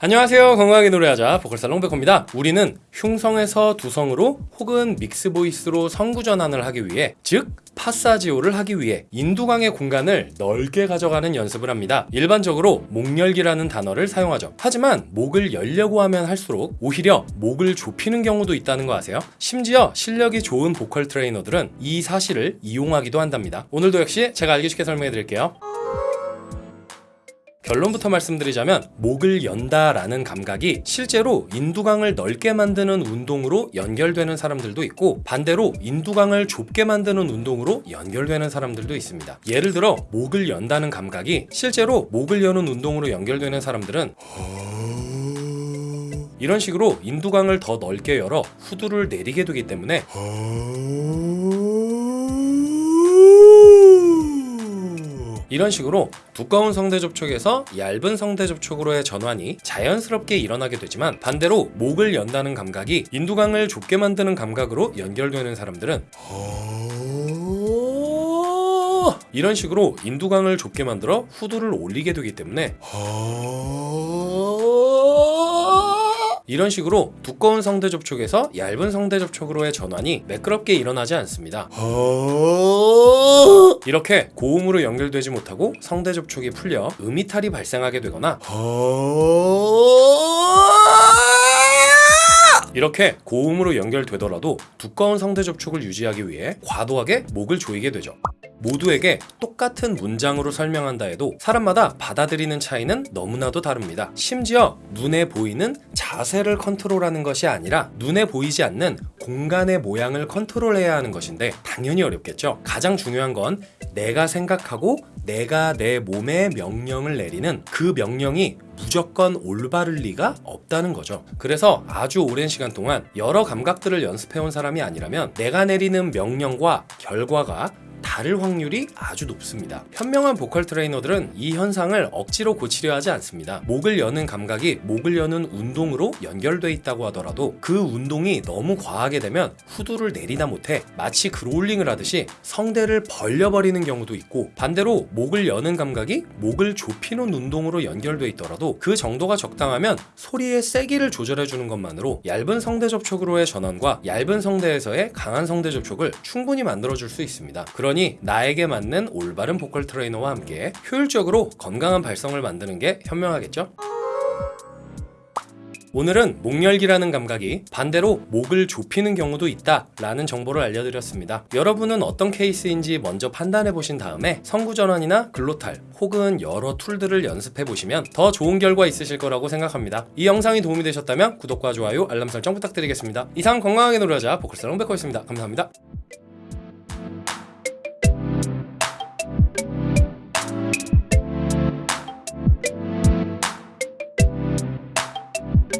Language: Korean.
안녕하세요. 건강하게 노래하자 보컬살롱 백호입니다. 우리는 흉성에서 두성으로 혹은 mix voice로 성구 전환을 하기 위해 즉 passaggio를 하기 위해 인두강의 공간을 넓게 가져가는 연습을 합니다. 일반적으로 목열기라는 단어를 사용하죠. 하지만 목을 열려고 하면 할수록 오히려 목을 좁히는 경우도 있다는 거 아세요? 심지어 실력이 좋은 보컬 트레이너들은 이 사실을 이용하기도 한답니다. 오늘도 역시 제가 알기 쉽게 설명해 드릴게요 결론부터 말씀드리자면 목을 연다 라는 감각이 실제로 인두강을 넓게 만드는 운동으로 연결되는 사람들도 있고 반대로 인두강을 좁게 만드는 운동으로 연결되는 사람들도 있습니다. 예를 들어 목을 연다는 감각이 실제로 목을 여는 운동으로 연결되는 사람들은 이런 식으로 인두강을 더 넓게 열어 후두를 내리게 되기 때문에 이런 식으로 두꺼운 성대 접촉에서 얇은 성대 접촉으로의 전환이 자연스럽게 일어나게 되지만 반대로 목을 연다는 감각이 인두강을 좁게 만드는 감각으로 연결되는 사람들은 이런 식으로 인두강을 좁게 만들어 후두를 올리게 되기 때문에 이런 식으로 두꺼운 성대 접촉에서 얇은 성대 접촉으로의 전환이 매끄럽게 일어나지 않습니다. 이렇게 고음으로 연결되지 못하고 성대 접촉이 풀려 음이탈이 발생하게 되거나 이렇게 고음으로 연결되더라도 두꺼운 성대 접촉을 유지하기 위해 과도하게 목을 조이게 되죠. 모두에게 똑같은 문장으로 설명한다 해도 사람마다 받아들이는 차이는 너무나도 다릅니다. 심지어 눈에 보이는 자세를 컨트롤하는 것이 아니라 눈에 보이지 않는 공간의 모양을 컨트롤해야 하는 것인데 당연히 어렵겠죠. 가장 중요한 건 내가 생각하고 내가 내 몸에 명령을 내리는 그 명령이 무조건 올바를 리가 없다는 거죠. 그래서 아주 오랜 시간 동안 여러 감각들을 연습해온 사람이 아니라면 내가 내리는 명령과 결과가 다를 확률이 아주 높습니다. 현명한 보컬 트레이너들은 이 현상을 억지로 고치려 하지 않습니다. 목을 여는 감각이 목을 여는 운동으로 연결돼 있다고 하더라도 그 운동이 너무 과하게 되면 후두를 내리다 못해 마치 그롤링을 하듯이 성대를 벌려버리는 경우도 있고 반대로 목을 여는 감각이 목을 좁히는 운동으로 연결돼 있더라도 그 정도가 적당하면 소리의 세기를 조절해 주는 것만으로 얇은 성대 접촉으로의 전환과 얇은 성대에서의 강한 성대 접촉을 충분히 만들어 줄 수 있습니다. 그러니 나에게 맞는 올바른 보컬 트레이너와 함께 효율적으로 건강한 발성을 만드는 게 현명하겠죠? 오늘은 목열기라는 감각이 반대로 목을 좁히는 경우도 있다 라는 정보를 알려드렸습니다. 여러분은 어떤 케이스인지 먼저 판단해 보신 다음에 성구전환이나 glottal 혹은 여러 tool들을 연습해 보시면 더 좋은 결과 있으실 거라고 생각합니다. 이 영상이 도움이 되셨다면 구독과 좋아요, 알람 설정 부탁드리겠습니다. 이상 건강하게 노래하자 보컬살롱 백호였습니다. 감사합니다.